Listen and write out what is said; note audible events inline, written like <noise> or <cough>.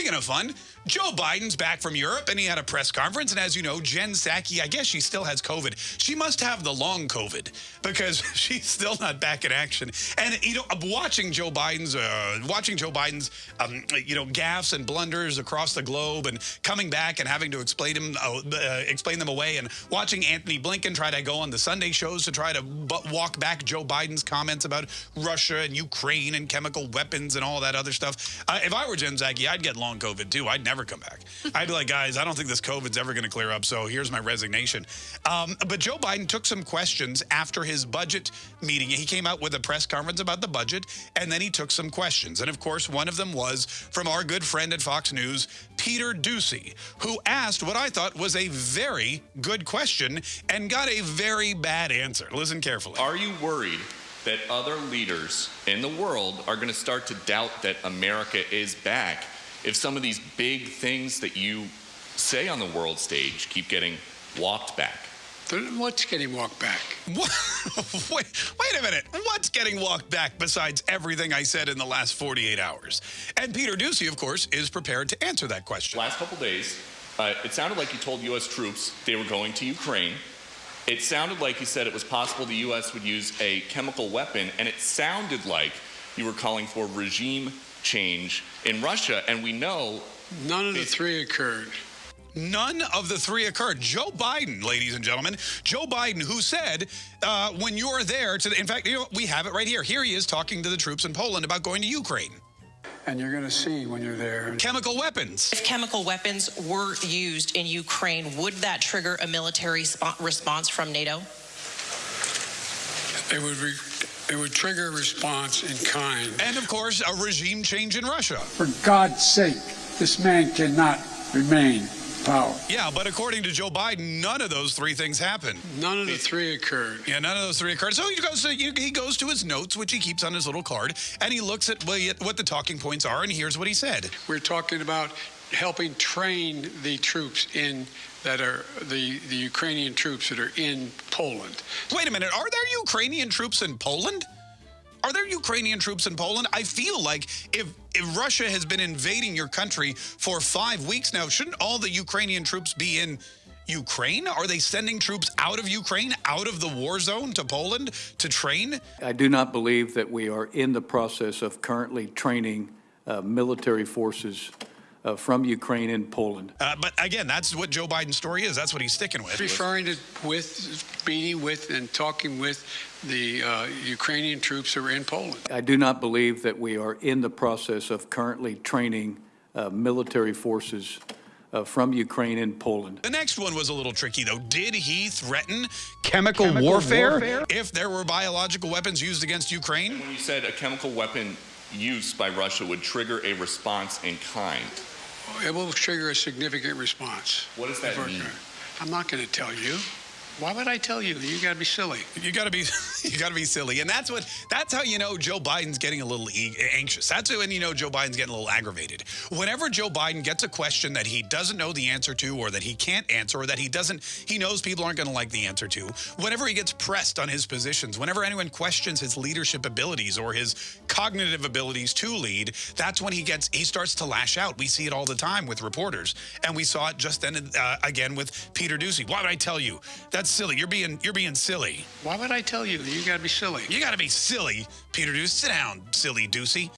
Of fun, Joe Biden's back from Europe and he had a press conference. And as you know, Jen Psaki, I guess she still has COVID. She must have the long COVID because <laughs> she's still not back in action. And, you know, watching Joe Biden's, uh, watching Joe Biden's, um, you know, gaffes and blunders across the globe and coming back and having to explain them, uh, uh, explain them away and watching Antony Blinken try to go on the Sunday shows to try to walk back Joe Biden's comments about Russia and Ukraine and chemical weapons and all that other stuff. Uh, if I were Jen Psaki, I'd get long COVID too. I'd never come back. <laughs> I'd be like, guys, I don't think this COVID's ever going to clear up, so here's my resignation. Um, but Joe Biden took some questions after his budget meeting. He came out with a press conference about the budget, and then he took some questions. And of course, one of them was from our good friend at Fox News, Peter Doocy, who asked what I thought was a very good question and got a very bad answer. Listen carefully. Are you worried that other leaders in the world are going to start to doubt that America is back if some of these big things that you say on the world stage keep getting walked back? What's getting walked back? <laughs> What? wait, wait a minute. What's getting walked back besides everything I said in the last 48 hours? And Peter Doocy, of course, is prepared to answer that question. Last couple days, uh, it sounded like you told U.S. troops they were going to Ukraine. It sounded like you said it was possible the U.S. would use a chemical weapon, and it sounded like you were calling for regime change in Russia. And we know none of the three occurred. None of the three occurred. Joe Biden, ladies and gentlemen, Joe Biden, who said, uh, when you're there, to the, in fact, you know, we have it right here. Here he is talking to the troops in Poland about going to Ukraine. And you're going to see when you're there. Chemical weapons. If chemical weapons were used in Ukraine, would that trigger a military response from NATO? It would it would trigger a response in kind. And of course, a regime change in Russia. For God's sake, this man cannot remain power. Yeah, but according to Joe Biden, none of those three things happened. None of the three occurred. Yeah, none of those three occurred. So he goes to, he goes to his notes, which he keeps on his little card, and he looks at what the talking points are, and here's what he said. We're talking about helping train the troops in that are the, the Ukrainian troops that are in Poland. Wait a minute, are there Ukrainian troops in Poland? Are there Ukrainian troops in Poland? I feel like if, if Russia has been invading your country for five weeks now, shouldn't all the Ukrainian troops be in Ukraine? Are they sending troops out of Ukraine, out of the war zone to Poland to train? I do not believe that we are in the process of currently training uh, military forces uh, from Ukraine and Poland. Uh, but again, that's what Joe Biden's story is. That's what he's sticking with. Referring to with, meeting with, and talking with the uh, Ukrainian troops who are in Poland. I do not believe that we are in the process of currently training uh, military forces uh, from Ukraine and Poland. The next one was a little tricky, though. Did he threaten chemical, chemical warfare, warfare, if there were biological weapons used against Ukraine? When you said a chemical weapon use by Russia would trigger a response in kind, it will trigger a significant response. What does that mean? I'm not going to tell you. Why would I tell you? You got to be silly. You got to be, <laughs> you got to be silly, and that's what. That's how you know Joe Biden's getting a little anxious. That's when you know Joe Biden's getting a little aggravated. Whenever Joe Biden gets a question that he doesn't know the answer to, or that he can't answer, or that he doesn't, he knows people aren't going to like the answer to. Whenever he gets pressed on his positions, whenever anyone questions his leadership abilities or his cognitive abilities to lead, that's when he gets, he starts to lash out. We see it all the time with reporters, and we saw it just then uh, again with Peter Doocy. Why would I tell you? That's silly. You're being you're being silly. Why would I tell you? You got to be silly. You got to be silly, Peter Doocy. Sit down, silly Doocy.